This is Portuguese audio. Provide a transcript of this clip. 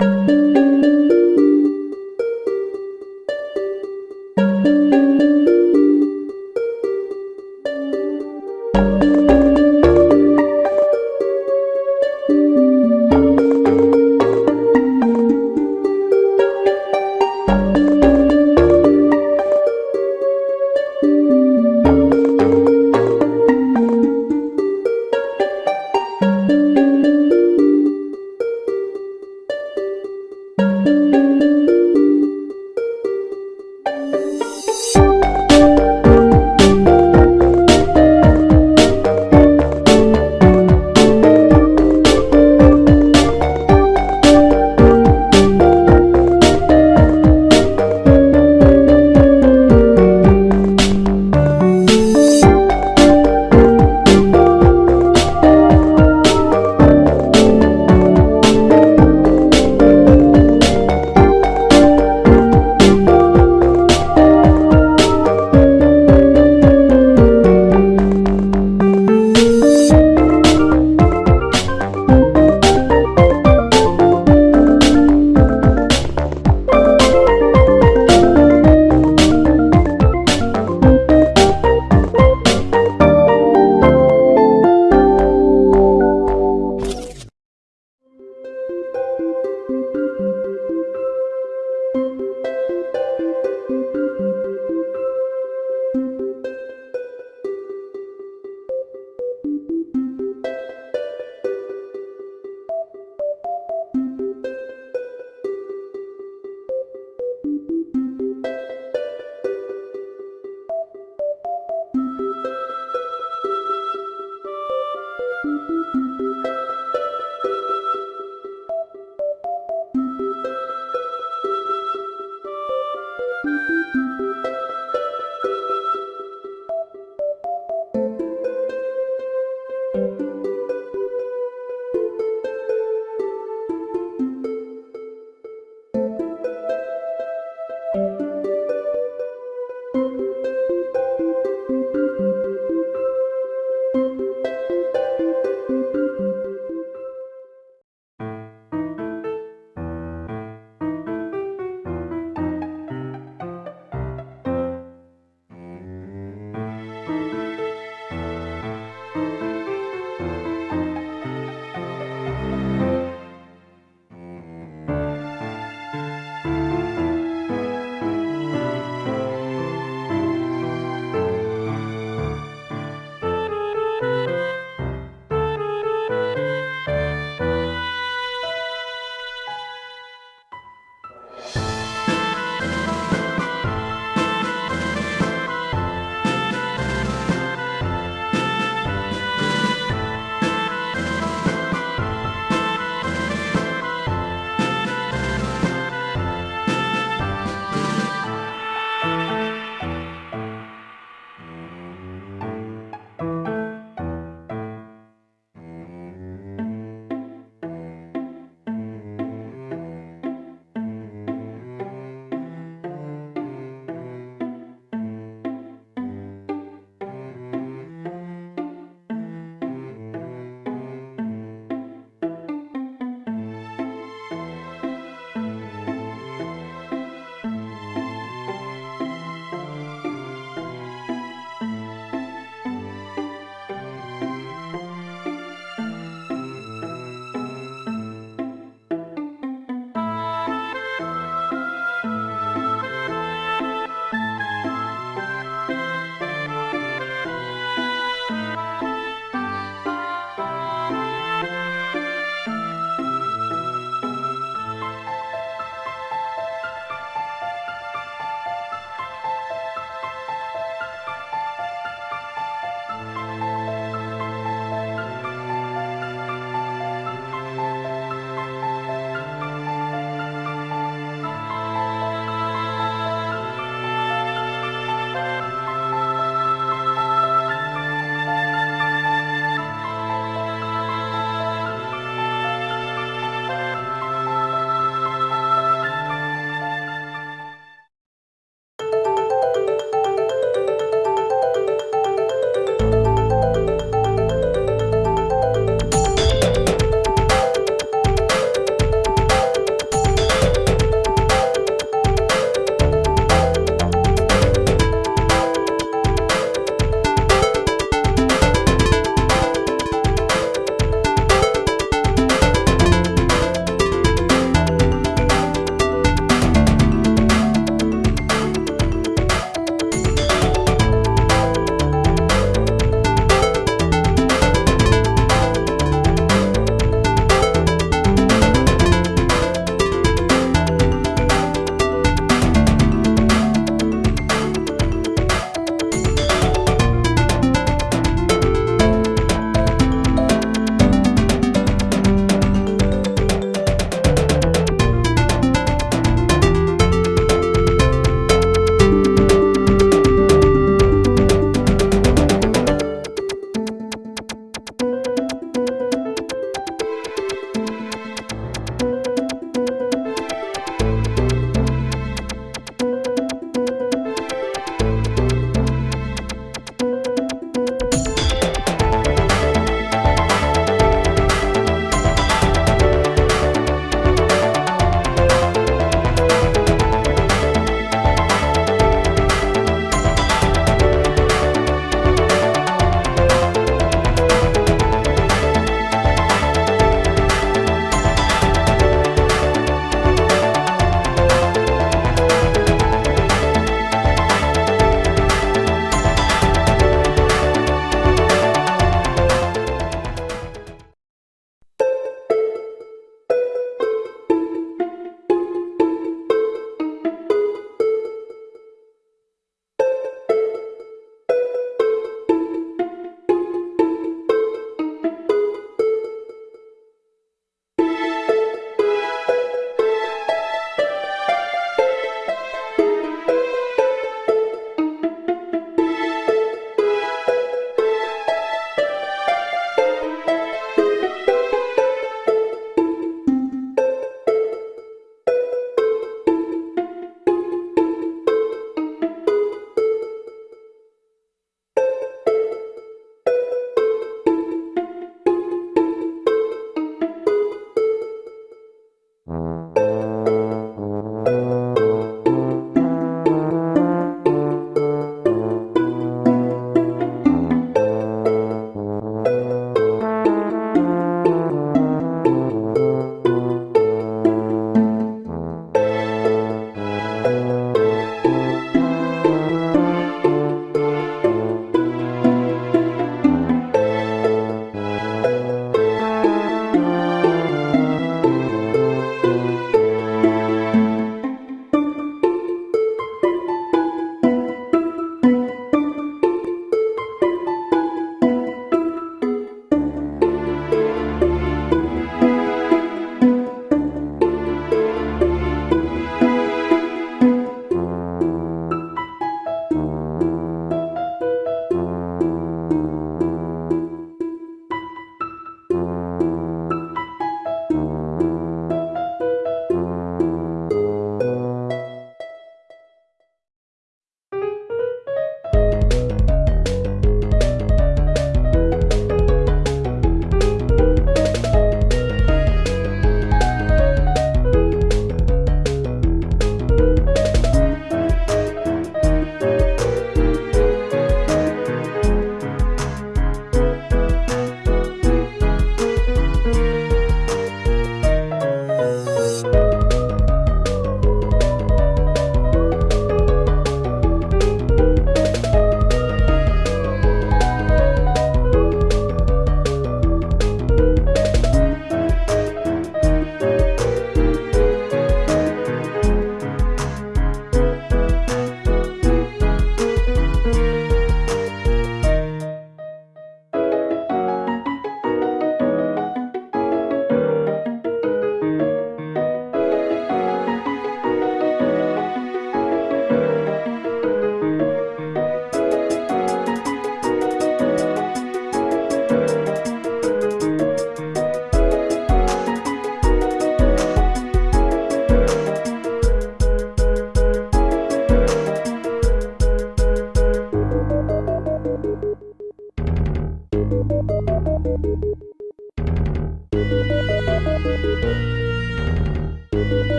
Música